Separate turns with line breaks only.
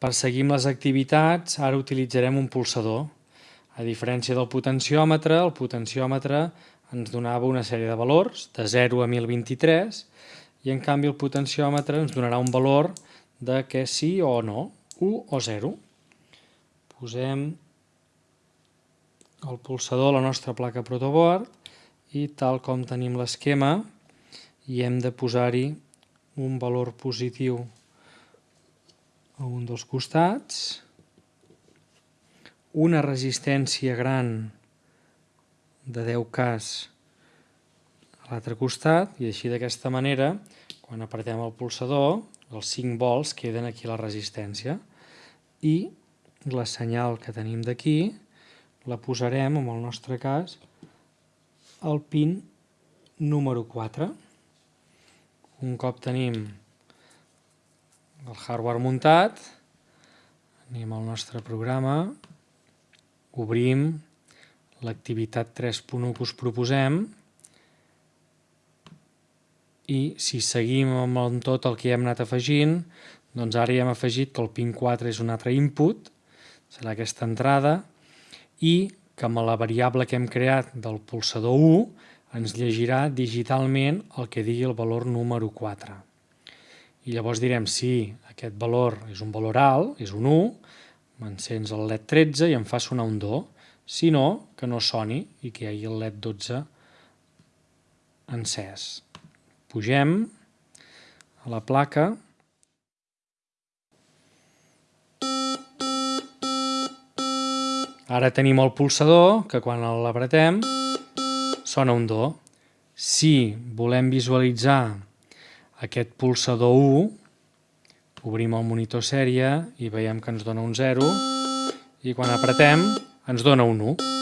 Per seguir amb les activitats, ara utilitzarem un pulsador. A diferència del potenciòmetre, el potenciòmetre ens donava una sèrie de valors, de 0 a 1023, i en canvi el potenciòmetre ens donarà un valor de que sí o no, 1 o 0. Posem el pulsador a la nostra placa protoboard i tal com tenim l'esquema i hem de posar-hi un valor positiu a un dels costats, una resistència gran de 10 cas a l'altre costat i així d'aquesta manera quan apretem el pulsador els 5 volts queden aquí la resistència i la senyal que tenim d'aquí la posarem, en el nostre cas, al pin número 4. Un cop tenim el hardware muntat, anem al nostre programa, obrim l'activitat 3.1 que us proposem. I si seguim amb tot el que hem anat afegint, doncs ara ja hem afegit que el pin 4 és un altre input, serà aquesta entrada, i que amb la variable que hem creat del pulsador 1 ens llegirà digitalment el que digui el valor número 4. I llavors direm si aquest valor és un valor alt, és un 1, m'encens el LED 13 i em fa sonar un do. Si no, que no soni i que hi hagi el LED 12 encès. Pugem a la placa Ara tenim el pulsador, que quan l'apretem sona un do. Si volem visualitzar aquest pulsador 1, obrim el monitor sèrie i veiem que ens dona un 0 i quan apretem ens dona un 1.